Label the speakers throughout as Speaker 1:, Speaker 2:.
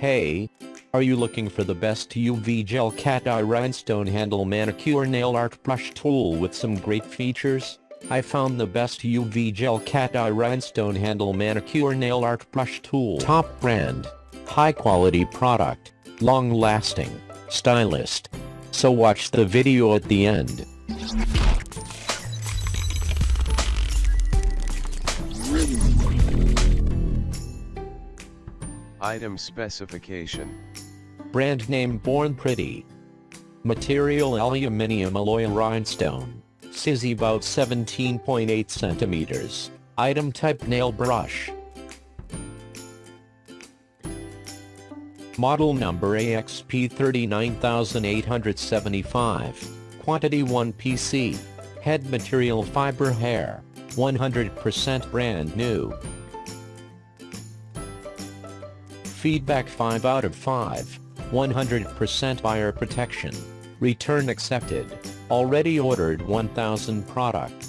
Speaker 1: Hey, are you looking for the best UV gel cat eye rhinestone handle manicure nail art brush tool with some great features? I found the best UV gel cat eye rhinestone handle manicure nail art brush tool. Top brand. High quality product. Long lasting. Stylist. So watch the video at the end.
Speaker 2: Item specification.
Speaker 1: Brand name Born Pretty. Material aluminium alloy rhinestone. Size about 17.8 centimeters. Item type nail brush. Model number AXP 39875. Quantity 1 PC. Head material fiber hair. 100% brand new. Feedback 5 out of 5. 100% buyer protection. Return accepted. Already ordered 1000 product.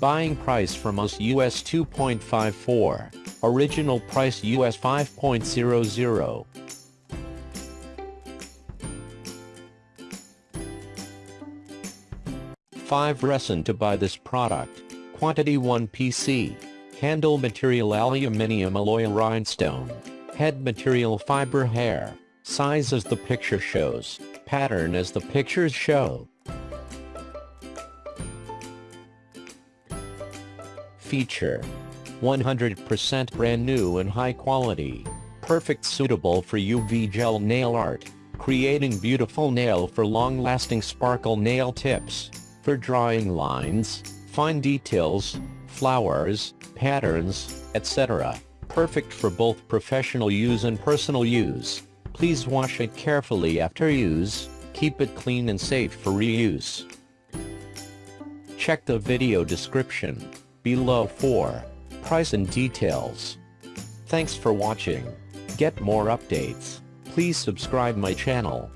Speaker 1: Buying price from us US 2.54. Original price US 5.00. Five reason to buy this product. Quantity 1 PC. Handle material aluminium alloy rhinestone. Head material fiber hair. Size as the picture shows. Pattern as the pictures show. Feature. 100% brand new and high quality. Perfect suitable for UV gel nail art. Creating beautiful nail for long-lasting sparkle nail tips. For drawing lines, fine details, flowers, patterns, etc. Perfect for both professional use and personal use. Please wash it carefully after use, keep it clean and safe for reuse. Check the video description below for price and details. Thanks for watching. Get more updates. Please subscribe my channel.